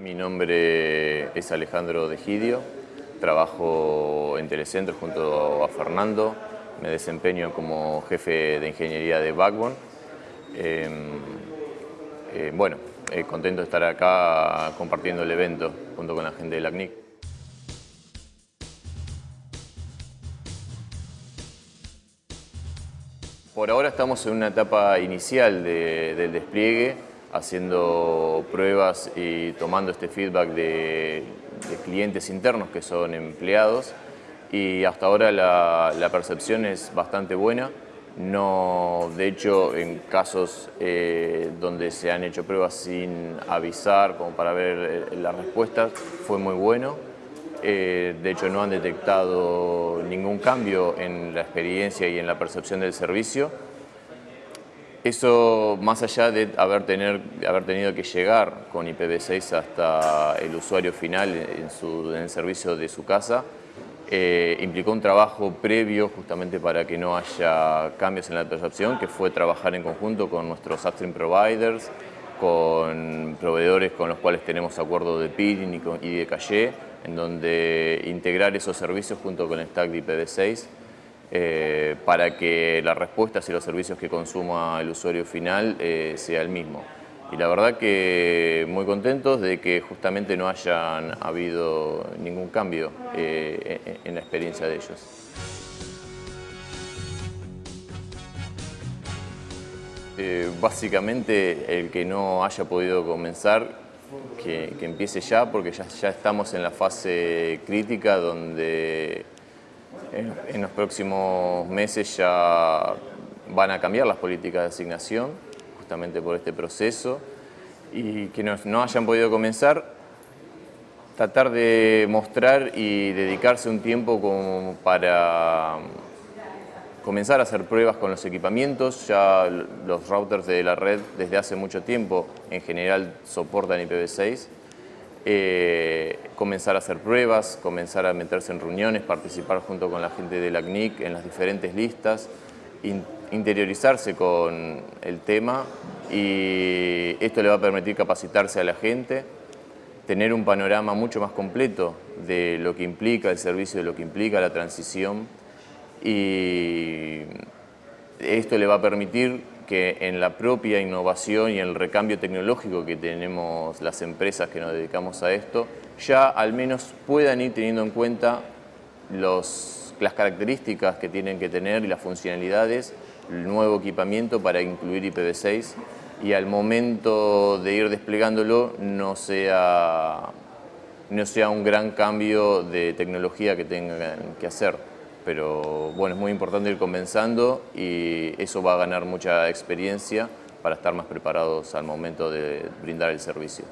Mi nombre es Alejandro Degidio, trabajo en Telecentro junto a Fernando, me desempeño como jefe de ingeniería de Backbone. Em, eh, bueno, eh, contento de estar acá compartiendo el evento junto con la gente de la CNIC. Por ahora estamos en una etapa inicial del despliegue, haciendo pruebas y tomando este feedback de, clientes internos que son empleados y hasta ahora la, percepción es bastante buena. No, de hecho, en casos eh, donde se han hecho pruebas sin avisar, como para ver eh, las respuestas, fue muy bueno. Eh, de hecho, no han detectado ningún cambio en la experiencia y en la percepción del servicio. Eso, más allá de haber, tener, haber tenido que llegar con IPv6 hasta el usuario final en, su, en el servicio de su casa, eh, implicó un trabajo previo justamente para que no haya cambios en la percepción, que fue trabajar en conjunto con nuestros upstream providers, con proveedores con los cuales tenemos acuerdo de peering y de calle, en donde integrar esos servicios junto con el stack de IPv6 eh, para que las respuestas y los servicios que consuma el usuario final eh, sea el mismo. Y la verdad que muy contentos de que justamente no hayan habido ningún cambio eh, en la experiencia de ellos. básicamente el que no haya podido comenzar, que, empiece ya, porque ya estamos en la fase crítica donde en, los próximos meses ya van a cambiar las políticas de asignación, justamente por este proceso, y que no, hayan podido comenzar, tratar de mostrar y dedicarse un tiempo como para comenzar a hacer pruebas con los equipamientos. Ya los routers de la red desde hace mucho tiempo en general soportan IPv6 eh, comenzar a hacer pruebas, comenzar a meterse en reuniones, participar junto con la gente de la CNIC en las diferentes listas, interiorizarse con el tema y esto le va a permitir capacitarse a la gente, tener un panorama mucho más completo de lo que implica el servicio, de lo que implica la transición y esto le va a permitir que en la propia innovación y el recambio tecnológico que tenemos las empresas que nos dedicamos a esto, ya al menos puedan ir teniendo en cuenta las características que tienen que tener y las funcionalidades, el nuevo equipamiento para incluir IPv6 y al momento de ir desplegándolo no sea, no sea un gran cambio de tecnología que tengan que hacer pero bueno, es muy importante ir comenzando y eso va a ganar mucha experiencia para estar más preparados al momento de brindar el servicio.